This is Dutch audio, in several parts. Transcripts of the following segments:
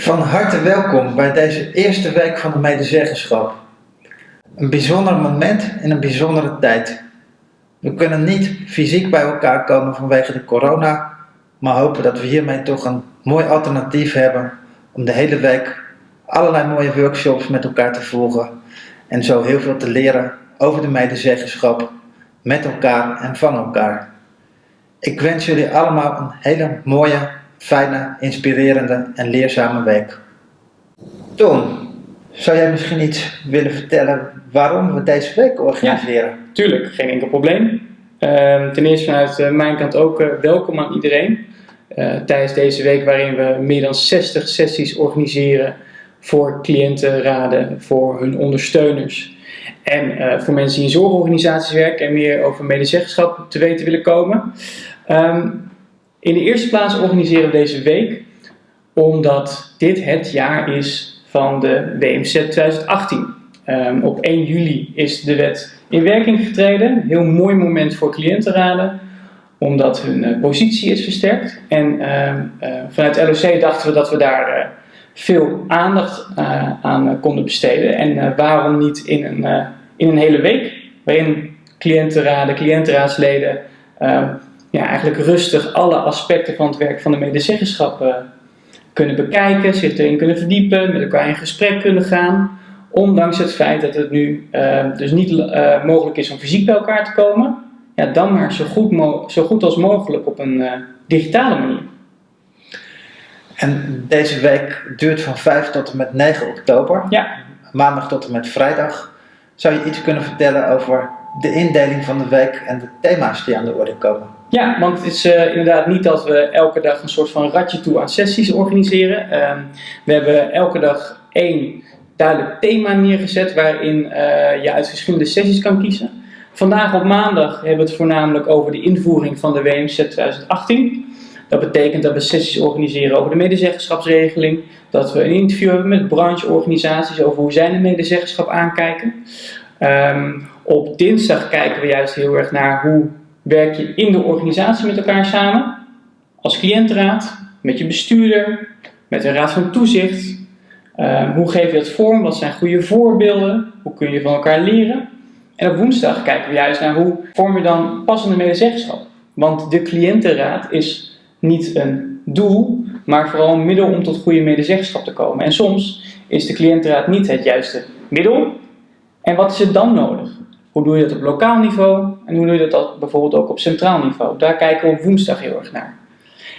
Van harte welkom bij deze eerste week van de medezeggenschap. Een bijzonder moment in een bijzondere tijd. We kunnen niet fysiek bij elkaar komen vanwege de corona, maar hopen dat we hiermee toch een mooi alternatief hebben om de hele week allerlei mooie workshops met elkaar te volgen en zo heel veel te leren over de medezeggenschap met elkaar en van elkaar. Ik wens jullie allemaal een hele mooie, fijne, inspirerende en leerzame week. Tom, zou jij misschien iets willen vertellen waarom we deze week organiseren? Tuurlijk, geen enkel probleem. Ehm, ten eerste vanuit uh, mijn kant ook uh, welkom aan iedereen. Uh, tijdens deze week waarin we meer dan 60 sessies organiseren voor cliëntenraden, voor hun ondersteuners. En voor mensen die in zorgorganisaties werken en meer over medezeggenschap te weten willen komen. Um, in de eerste plaats organiseren we deze week omdat dit het jaar is van de WMZ 2018. Um, op 1 juli is de wet in werking getreden. Heel mooi moment voor cliëntenraden, omdat hun uh, positie is versterkt. En uh, vanuit LOC dachten we dat we daar eh, veel aandacht eh, aan konden besteden. En waarom niet in een, in een hele week, waarin cliëntenraden, cliëntenraadsleden ja, eigenlijk rustig alle aspecten van het werk van de medezeggenschap uh, kunnen bekijken, zich erin kunnen verdiepen, met elkaar in gesprek kunnen gaan. Ondanks het feit dat het nu uh, dus niet uh, mogelijk is om fysiek bij elkaar te komen, ja, dan maar zo goed, zo goed als mogelijk op een digitale manier. En deze week duurt van 5 tot en met 9 oktober, ja. maandag tot en met vrijdag. Zou je iets kunnen vertellen over de indeling van de week en de thema's die aan de orde komen? Ja, want het is uh, inderdaad niet dat we elke dag een soort van ratje toe aan sessies organiseren. Uh, we hebben elke dag één duidelijk thema neergezet waarin uh, je uit verschillende sessies kan kiezen. Vandaag op maandag hebben we het voornamelijk over de invoering van de WMZ 2018. Dat betekent dat we sessies organiseren over de medezeggenschapsregeling. Dat we een interview hebben met brancheorganisaties over hoe zij de medezeggenschap aankijken. Um, op dinsdag kijken we juist heel erg naar hoe werk je in de organisatie met elkaar samen. Als cliëntenraad, met je bestuurder, met een raad van toezicht. Uh, hoe geef je dat vorm? Wat zijn goede voorbeelden? Hoe kun je van elkaar leren? En op woensdag kijken we juist naar hoe vorm je dan passende medezeggenschap. Want de cliëntenraad is niet een doel, maar vooral een middel om tot goede medezeggenschap te komen. En soms is de cliëntenraad niet het juiste middel. En wat is er dan nodig? Hoe doe je dat op lokaal niveau en hoe doe je dat bijvoorbeeld ook op centraal niveau? Daar kijken we op woensdag heel erg naar.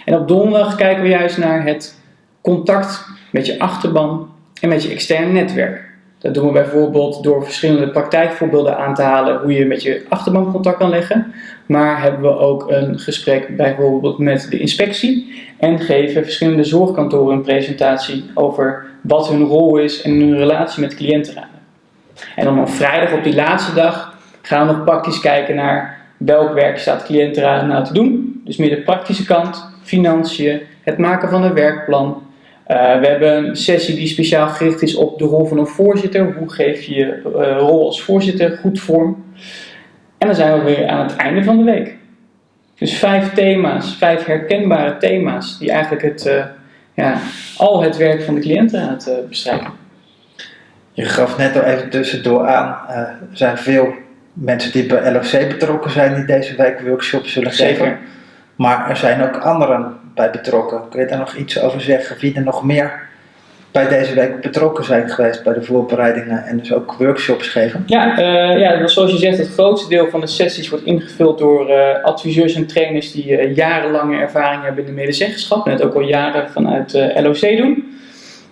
En op donderdag kijken we juist naar het contact met je achterban en met je externe netwerk. Dat doen we bijvoorbeeld door verschillende praktijkvoorbeelden aan te halen hoe je met je achterban contact kan leggen. Maar hebben we ook een gesprek bijvoorbeeld met de inspectie en geven verschillende zorgkantoren een presentatie over wat hun rol is en hun relatie met cliëntenraden. En dan op vrijdag, op die laatste dag, gaan we nog praktisch kijken naar welk werk staat cliëntenraad nou te doen. Dus meer de praktische kant, financiën, het maken van een werkplan. Uh, we hebben een sessie die speciaal gericht is op de rol van een voorzitter. Hoe geef je je uh, rol als voorzitter goed vorm? En dan zijn we weer aan het einde van de week. Dus vijf thema's, vijf herkenbare thema's die eigenlijk het, uh, ja, al het werk van de cliëntenraad bestrijken. Je gaf net al even tussendoor aan, er zijn veel mensen die bij LOC betrokken zijn die deze week workshops zullen Zeker. geven. Maar er zijn ook anderen bij betrokken. Kun je daar nog iets over zeggen? Wie er nog meer bij deze week betrokken zijn geweest bij de voorbereidingen en dus ook workshops geven? Ja, uh, ja zoals je zegt, het grootste deel van de sessies wordt ingevuld door uh, adviseurs en trainers die uh, jarenlange ervaring hebben in de medezeggenschap en het ook al jaren vanuit LOC doen.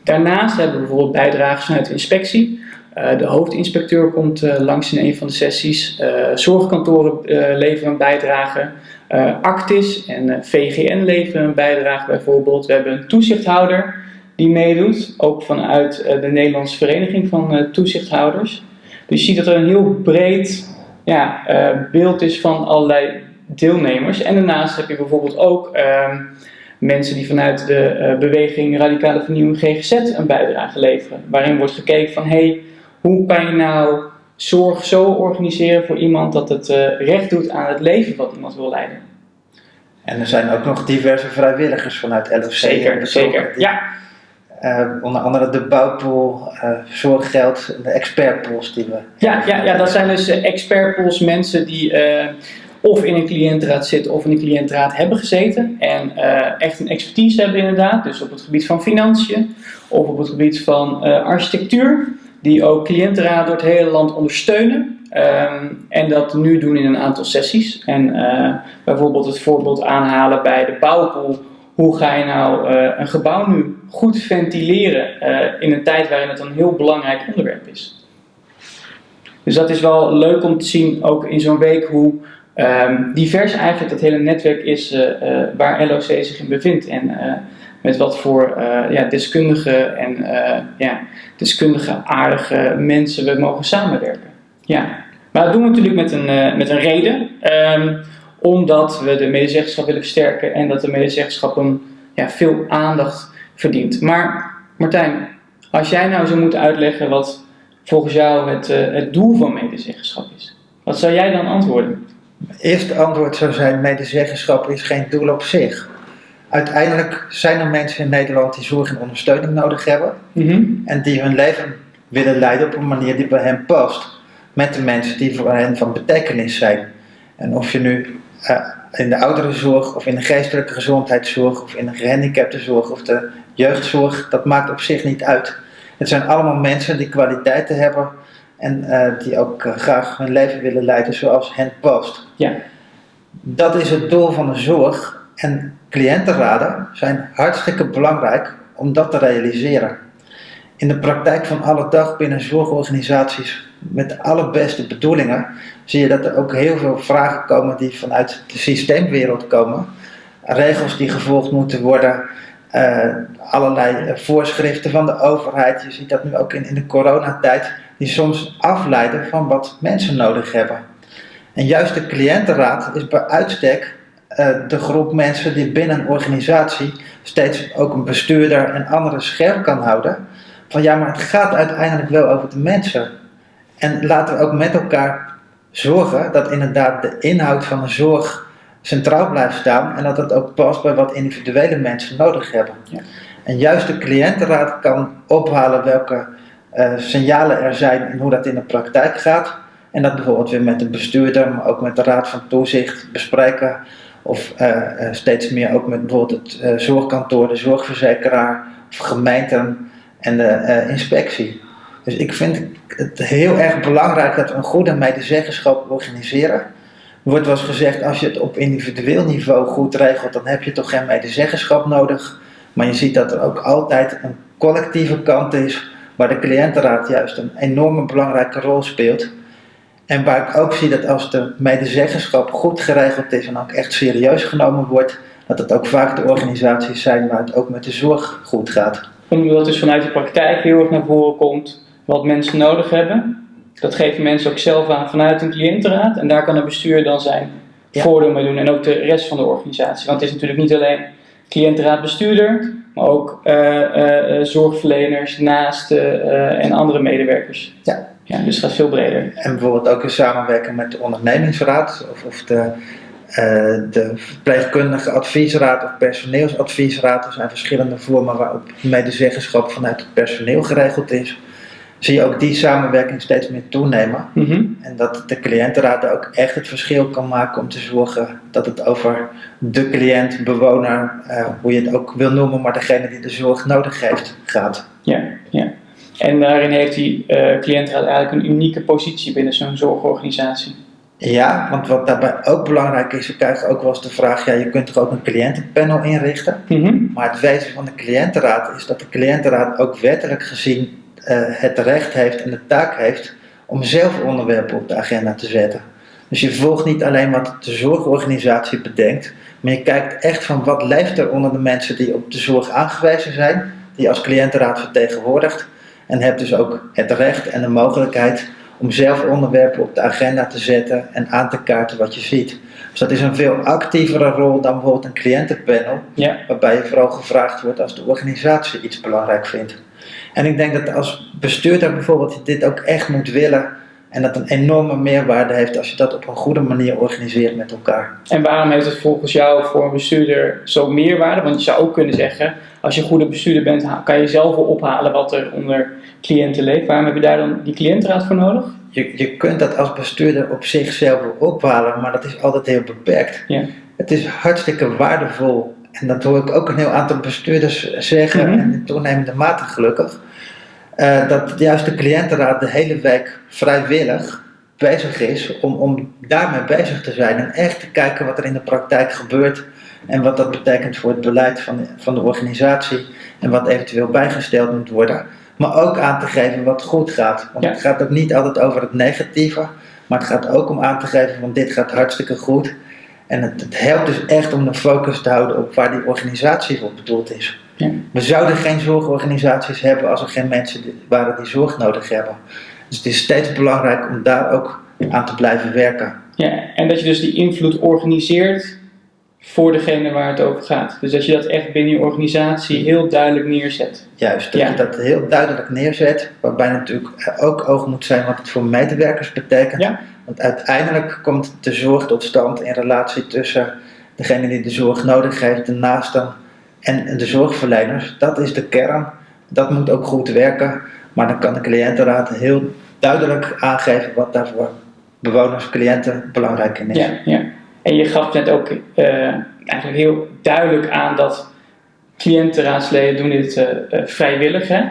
Daarnaast hebben we bijvoorbeeld bijdragers vanuit de inspectie. Uh, de hoofdinspecteur komt uh, langs in een van de sessies. Uh, zorgkantoren leveren een bijdrage. Actis en VGN leveren een bijdrage bijvoorbeeld. We hebben een toezichthouder die meedoet. Ook vanuit de Nederlandse Vereniging van Toezichthouders. Dus je ziet dat er een heel breed ja, beeld is van allerlei deelnemers. En daarnaast heb je bijvoorbeeld ook ehm, mensen die vanuit de beweging Radicale Vernieuwing GGZ een bijdrage leveren. Waarin wordt gekeken van, hey, hoe kan je nou zorg zo organiseren voor iemand dat het uh, recht doet aan het leven wat iemand wil leiden. En er zijn ook nog diverse vrijwilligers vanuit LFC. Zeker, zeker, die, ja. eh, onder andere de bouwpool, uh, zorggeld, de expertpools die we. Ja, ja, ja dat zijn dus expertpools, mensen die of in een cliëntenraad zitten of in een cliëntenraad hebben gezeten en echt een expertise hebben inderdaad, dus op het gebied van financiën of op het gebied van architectuur, die ook cliëntenraad door het hele land ondersteunen. Ehm, en dat nu doen in een aantal sessies. En bijvoorbeeld het voorbeeld aanhalen bij de bouwpool hoe ga je nou uh, een gebouw nu goed ventileren uh, in een tijd waarin het een heel belangrijk onderwerp is. Dus dat is wel leuk om te zien, ook in zo'n week, hoe um, divers eigenlijk het hele netwerk is waar LOC zich in bevindt. En met wat voor ja, deskundige en ja, deskundige aardige mensen we mogen samenwerken. Ja. Maar dat doen we natuurlijk met een, met een reden. Um, omdat we de medezeggenschap willen versterken en dat de medezeggenschap een, ja, veel aandacht verdient. Maar Martijn, als jij nou zou moeten uitleggen wat volgens jou het, het doel van medezeggenschap is, wat zou jij dan antwoorden? Het antwoord zou zijn: medezeggenschap is geen doel op zich. Uiteindelijk zijn er mensen in Nederland die zorg en ondersteuning nodig hebben mm en die hun leven willen leiden op een manier die bij hen past. Met de mensen die voor hen van betekenis zijn. En of je nu uh, in de ouderenzorg of in de geestelijke gezondheidszorg of in de gehandicaptenzorg of de jeugdzorg, dat maakt op zich niet uit. Het zijn allemaal mensen die kwaliteiten hebben en uh, die ook uh, graag hun leven willen leiden zoals hen past. Ja. Dat is het doel van de zorg en cliëntenraden zijn hartstikke belangrijk om dat te realiseren. In de praktijk van alle dag binnen zorgorganisaties met de allerbeste bedoelingen, zie je dat er ook heel veel vragen komen die vanuit de systeemwereld komen. Regels die gevolgd moeten worden, uh, allerlei voorschriften van de overheid. Je ziet dat nu ook in, in de coronatijd, die soms afleiden van wat mensen nodig hebben. En juist de cliëntenraad is bij uitstek de groep mensen die binnen een organisatie steeds ook een bestuurder en anderen scherp kan houden. Van ja, maar het gaat uiteindelijk wel over de mensen. En laten we ook met elkaar zorgen dat inderdaad de inhoud van de zorg centraal blijft staan en dat het ook past bij wat individuele mensen nodig hebben. Ja. En juist de cliëntenraad kan ophalen welke uh, signalen er zijn en hoe dat in de praktijk gaat. En dat bijvoorbeeld weer met de bestuurder, maar ook met de raad van toezicht bespreken. Of uh, uh, steeds meer ook met bijvoorbeeld het zorgkantoor, de zorgverzekeraar of gemeenten en de inspectie. Dus ik vind het heel erg belangrijk dat we een goede medezeggenschap organiseren. Er wordt wel eens gezegd, als je het op individueel niveau goed regelt, dan heb je toch geen medezeggenschap nodig. Maar je ziet dat er ook altijd een collectieve kant is, waar de cliëntenraad juist een enorme belangrijke rol speelt. En waar ik ook zie dat als de medezeggenschap goed geregeld is en ook echt serieus genomen wordt, dat het ook vaak de organisaties zijn waar het ook met de zorg goed gaat. Omdat het dus vanuit de praktijk heel erg naar voren komt wat mensen nodig hebben. Dat geven mensen ook zelf aan vanuit een cliëntenraad. En daar kan het bestuur dan zijn voordeel mee doen. En ook de rest van de organisatie. Want het is natuurlijk niet alleen cliëntenraad bestuurder, maar ook uh, uh, zorgverleners, naasten en andere medewerkers. Ja. Ja. Dus het gaat veel breder. En bijvoorbeeld ook in samenwerking met de ondernemingsraad of, of de, de verpleegkundige adviesraad of personeelsadviesraad. Er zijn verschillende vormen waarop medezeggenschap vanuit het personeel geregeld is zie je ook die samenwerking steeds meer toenemen. Mhm. En dat de cliëntenraad ook echt het verschil kan maken om te zorgen dat het over de cliënt, bewoner, uh, hoe je het ook wil noemen, maar degene die de zorg nodig heeft, gaat. Ja, ja. En daarin heeft die uh, cliëntenraad eigenlijk een unieke positie binnen zo'n zorgorganisatie. Ja, want wat daarbij ook belangrijk is, we krijgen ook wel eens de vraag, ja, je kunt toch ook een cliëntenpanel inrichten? Mm Maar het wezen van de cliëntenraad is dat de cliëntenraad ook wettelijk gezien uh, het recht heeft en de taak heeft om zelf onderwerpen op de agenda te zetten. Dus je volgt niet alleen wat de zorgorganisatie bedenkt, maar je kijkt echt van wat leeft er onder de mensen die op de zorg aangewezen zijn, die als cliëntenraad vertegenwoordigt. En hebt dus ook het recht en de mogelijkheid om zelf onderwerpen op de agenda te zetten en aan te kaarten wat je ziet. Dus dat is een veel actievere rol dan bijvoorbeeld een cliëntenpanel, ja. waarbij je vooral gevraagd wordt als de organisatie iets belangrijk vindt. En ik denk dat als bestuurder bijvoorbeeld dit ook echt moet willen en dat een enorme meerwaarde heeft als je dat op een goede manier organiseert met elkaar. En waarom heeft het volgens jou voor een bestuurder zo meerwaarde? Want je zou ook kunnen zeggen, als je een goede bestuurder bent, kan je zelf wel ophalen wat er onder cliënten leeft. Waarom heb je daar dan die cliëntenraad voor nodig? Je, je kunt dat als bestuurder op zichzelf wel ophalen, maar dat is altijd heel beperkt. Ja. Het is hartstikke waardevol. En dat hoor ik ook een heel aantal bestuurders zeggen, Mhm. en in toenemende mate gelukkig. eh, dat juist de cliëntenraad de hele week vrijwillig bezig is om, om daarmee bezig te zijn. En echt te kijken wat er in de praktijk gebeurt. En wat dat betekent voor het beleid van de, van de organisatie. En wat eventueel bijgesteld moet worden. Maar ook aan te geven wat goed gaat. Want Ja. het gaat ook niet altijd over het negatieve. Maar het gaat ook om aan te geven van dit gaat hartstikke goed. En het, het helpt dus echt om de focus te houden op waar die organisatie voor bedoeld is. Ja. We zouden geen zorgorganisaties hebben als er geen mensen waren die zorg nodig hebben. Dus het is steeds belangrijk om daar ook aan te blijven werken. Ja, en dat je dus die invloed organiseert voor degene waar het over gaat. Dus dat je dat echt binnen je organisatie heel duidelijk neerzet. Juist, dat Ja. je dat heel duidelijk neerzet. Waarbij natuurlijk ook oog moet zijn wat het voor medewerkers betekent. Ja. Want uiteindelijk komt de zorg tot stand in relatie tussen degene die de zorg nodig heeft, de naasten en de zorgverleners. Dat is de kern. Dat moet ook goed werken. Maar dan kan de cliëntenraad heel duidelijk aangeven wat daar voor bewoners, cliënten belangrijk in is. Ja, ja. En je gaf net ook eh, eigenlijk heel duidelijk aan dat cliëntenraadsleden doen dit eh, eh, vrijwillig. Hè?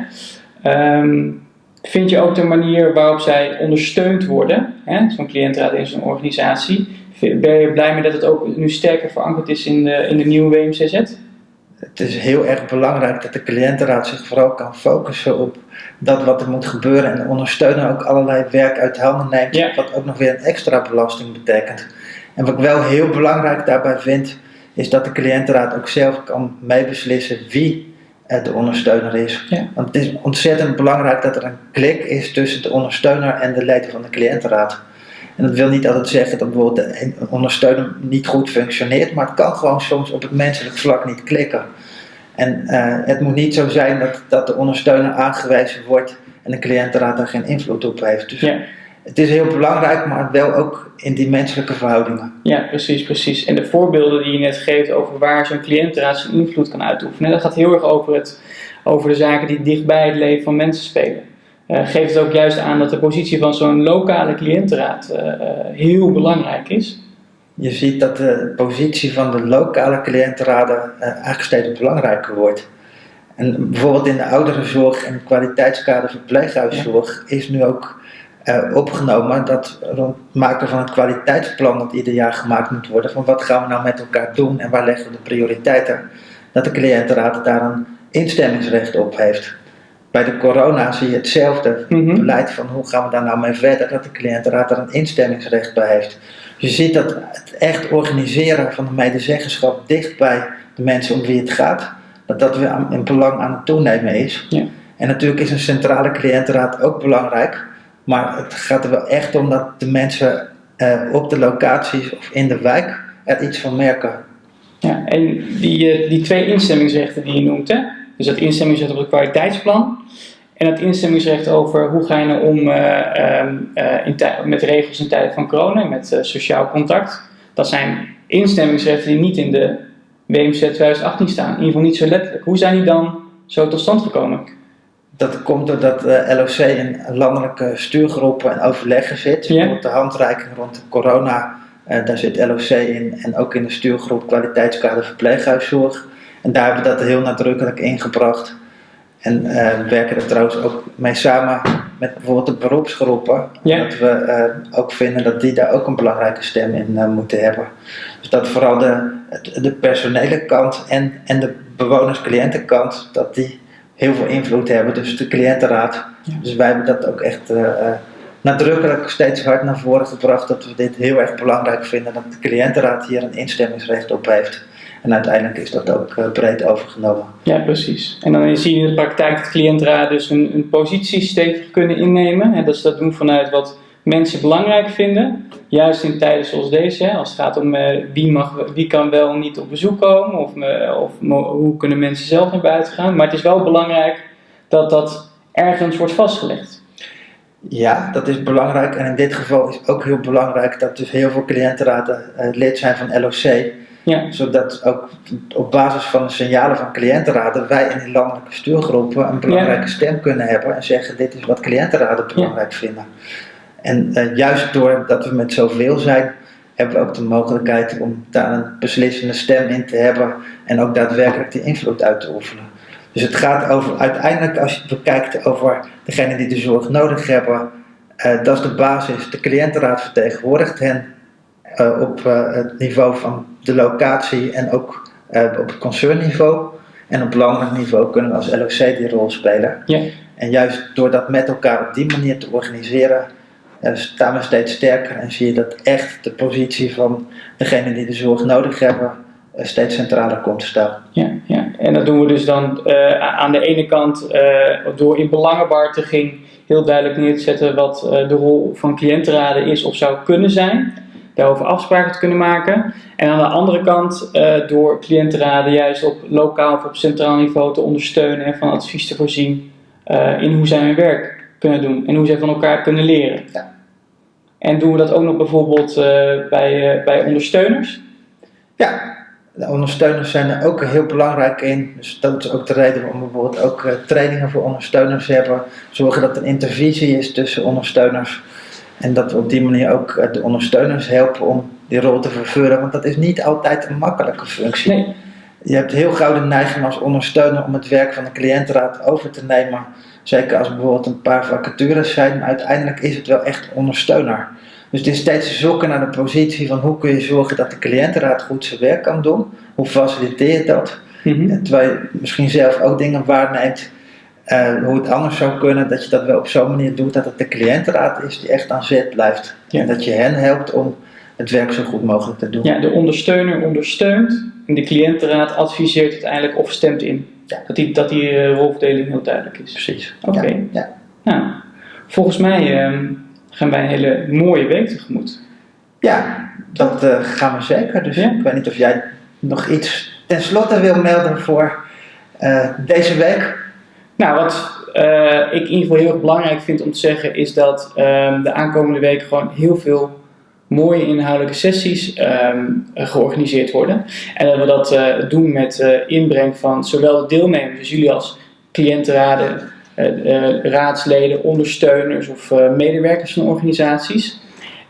Ehm, vind je ook de manier waarop zij ondersteund worden, zo'n cliëntenraad in zo'n organisatie, ben je blij mee dat het ook nu sterker verankerd is in de, in de nieuwe WMCZ? Het is heel erg belangrijk dat de cliëntenraad zich vooral kan focussen op dat wat er moet gebeuren en de ondersteuner ook allerlei werk uit handen neemt, Ja. wat ook nog weer een extra belasting betekent. En wat ik wel heel belangrijk daarbij vind, is dat de cliëntenraad ook zelf kan meebeslissen wie de ondersteuner is. Ja. Want het is ontzettend belangrijk dat er een klik is tussen de ondersteuner en de leden van de cliëntenraad. En dat wil niet altijd zeggen dat bijvoorbeeld de ondersteuner niet goed functioneert, maar het kan gewoon soms op het menselijk vlak niet klikken. En eh, het moet niet zo zijn dat, dat de ondersteuner aangewezen wordt en de cliëntenraad daar geen invloed op heeft. Dus Ja. Het is heel belangrijk, maar wel ook in die menselijke verhoudingen. Ja, precies, precies. En de voorbeelden die je net geeft over waar zo'n cliëntenraad zijn invloed kan uitoefenen, dat gaat heel erg over, het, over de zaken die dichtbij het leven van mensen spelen. Eh geeft het ook juist aan dat de positie van zo'n lokale cliëntenraad eh, eh, heel belangrijk is. Je ziet dat de positie van de lokale cliëntenraden eigenlijk steeds belangrijker wordt. En bijvoorbeeld in de ouderenzorg en kwaliteitskader verpleeghuiszorg is nu ook eh, opgenomen dat rond het maken van het kwaliteitsplan dat ieder jaar gemaakt moet worden, van wat gaan we nou met elkaar doen en waar leggen we de prioriteiten, dat de cliëntenraad daar een instemmingsrecht op heeft. Bij de corona zie je hetzelfde Mhm. beleid van hoe gaan we daar nou mee verder, dat de cliëntenraad daar een instemmingsrecht bij heeft. Je ziet dat het echt organiseren van de medezeggenschap dicht bij de mensen om wie het gaat, dat dat weer in belang aan het toenemen is. Ja. En natuurlijk is een centrale cliëntenraad ook belangrijk, maar het gaat er wel echt om dat de mensen eh, op de locaties of in de wijk er iets van merken. Ja, en die, eh, die twee instemmingsrechten die je noemt, hè? dus dat instemmingsrecht op het kwaliteitsplan en het instemmingsrecht over hoe ga je nou om eh, ehm, eh, met regels in tijden van corona, met sociaal contact. Dat zijn instemmingsrechten die niet in de WMZ 2018 staan, in ieder geval niet zo letterlijk. Hoe zijn die dan zo tot stand gekomen? Dat komt doordat eh LOC in landelijke stuurgroepen en overleggen zit. Ja. Bijvoorbeeld de handreiking rond de corona, eh, daar zit LOC in. En ook in de stuurgroep kwaliteitskader verpleeghuiszorg. En daar hebben we dat heel nadrukkelijk ingebracht. En eh, we werken er trouwens ook mee samen met bijvoorbeeld de beroepsgroepen. Dat we eh, ook vinden dat die daar ook een belangrijke stem in moeten hebben. Dus dat vooral de, de personele kant en, en de bewoners-cliëntenkant, dat die heel veel invloed hebben. Dus de cliëntenraad. Ja. Dus wij hebben dat ook echt eh, eh, nadrukkelijk steeds hard naar voren gebracht. Dat we dit heel erg belangrijk vinden. Dat de cliëntenraad hier een instemmingsrecht op heeft. En uiteindelijk is dat ook eh, breed overgenomen. Ja, precies. En dan zie je in de praktijk dat cliëntenraden dus een, een positie stevig kunnen innemen. En dat ze dat doen vanuit wat mensen belangrijk vinden. Juist in tijden zoals deze, hè, als het gaat om eh, wie, mag, wie kan wel niet op bezoek komen of, eh, of hoe kunnen mensen zelf naar buiten gaan. Maar het is wel belangrijk dat dat ergens wordt vastgelegd. Ja, dat is belangrijk. En in dit geval is ook heel belangrijk dat dus heel veel cliëntenraden eh, lid zijn van LOC. Ja. Zodat ook op basis van de signalen van cliëntenraden wij in die landelijke stuurgroepen een belangrijke stem kunnen hebben en zeggen dit is wat cliëntenraden belangrijk vinden. En eh, juist doordat we met zoveel zijn, hebben we ook de mogelijkheid om daar een beslissende stem in te hebben en ook daadwerkelijk die invloed uit te oefenen. Dus het gaat over, uiteindelijk als je het bekijkt over degenen die de zorg nodig hebben, eh, dat is de basis. De cliëntenraad vertegenwoordigt hen eh, op het niveau van de locatie en ook op het concernniveau. En op landelijk niveau kunnen we als LOC die rol spelen. Ja. En juist door dat met elkaar op die manier te organiseren, eh, staan we steeds sterker en zie je dat echt de positie van degenen die de zorg nodig hebben eh, steeds centraler komt te staan. Ja, ja. En dat doen we dus dan eh, aan de ene kant eh, door in belangenbehartiging heel duidelijk neer te zetten wat de rol van cliëntenraden is of zou kunnen zijn. Daarover afspraken te kunnen maken. En aan de andere kant door cliëntenraden juist op lokaal of op centraal niveau te ondersteunen en van advies te voorzien in hoe zij hun werk kunnen doen en hoe zij van elkaar kunnen leren. Ja. En doen we dat ook nog bijvoorbeeld eh, bij, eh, bij ondersteuners? Ja, de ondersteuners zijn er ook heel belangrijk in. Dus dat is ook de reden waarom we bijvoorbeeld ook eh, trainingen voor ondersteuners hebben. Zorgen dat er intervisie is tussen ondersteuners. En dat we op die manier ook de ondersteuners helpen om die rol te vervullen. Want dat is niet altijd een makkelijke functie. Nee. Je hebt heel gauw de neiging als ondersteuner om het werk van de cliëntenraad over te nemen. Zeker als er bijvoorbeeld een paar vacatures zijn. Maar uiteindelijk is het wel echt ondersteuner. Dus het is steeds zoeken naar de positie van hoe kun je zorgen dat de cliëntenraad goed zijn werk kan doen. Hoe faciliteer je dat? Mhm. Terwijl je misschien zelf ook dingen waarneemt. eh, hoe het anders zou kunnen, dat je dat wel op zo'n manier doet dat het de cliëntenraad is die echt aan zet blijft. Ja. En dat je hen helpt om het werk zo goed mogelijk te doen. Ja, de ondersteuner ondersteunt en de cliëntenraad adviseert uiteindelijk of stemt in. Ja. Dat die, dat die eh, rolverdeling heel duidelijk is. Precies. Oké. Ja, ja. Nou, volgens mij ehm, gaan wij een hele mooie week tegemoet. Ja, dat eh, gaan we zeker. Dus Ja. ik weet niet of jij nog iets tenslotte wil melden voor eh, deze week. Nou, wat eh, ik in ieder geval heel erg belangrijk vind om te zeggen is dat ehm, de aankomende week gewoon heel veel mooie inhoudelijke sessies ehm, georganiseerd worden. En dat we dat eh, doen met eh, inbreng van zowel de deelnemers, dus jullie als cliëntenraden, eh, raadsleden, ondersteuners of medewerkers van organisaties.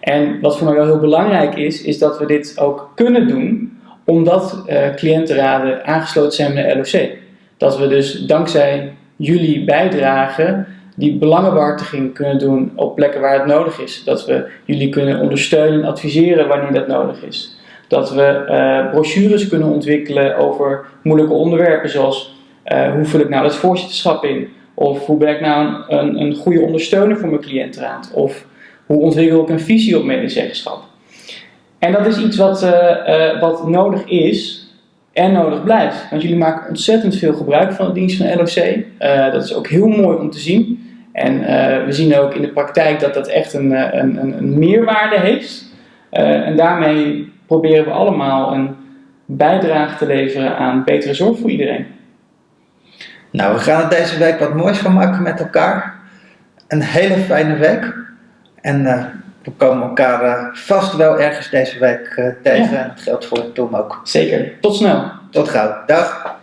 En wat voor mij wel heel belangrijk is, is dat we dit ook kunnen doen omdat cliëntenraden aangesloten zijn bij de LOC. Dat we dus dankzij jullie bijdrage die belangenbehartiging kunnen doen op plekken waar het nodig is. Dat we jullie kunnen ondersteunen en adviseren wanneer dat nodig is. Dat we eh, brochures kunnen ontwikkelen over moeilijke onderwerpen zoals eh, hoe vul ik nou het voorzitterschap in? Of hoe ben ik nou een, een, goede ondersteuner voor mijn cliëntenraad? Of hoe ontwikkel ik een visie op medezeggenschap? En dat is iets wat, eh, wat nodig is en nodig blijft. Want jullie maken ontzettend veel gebruik van de dienst van LOC. Dat is ook heel mooi om te zien. En eh, we zien ook in de praktijk dat dat echt een, eh, een, een, meerwaarde heeft. Eh, en daarmee proberen we allemaal een bijdrage te leveren aan betere zorg voor iedereen. Nou, we gaan er deze week wat moois van maken met elkaar. Een hele fijne week. En we komen elkaar vast wel ergens deze week eh, tegen. Ja. En dat geldt voor Tom ook. Zeker. Tot snel. Tot gauw. Dag.